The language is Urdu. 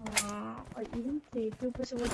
ہاں اور ایون سے کے اوپر سے وہ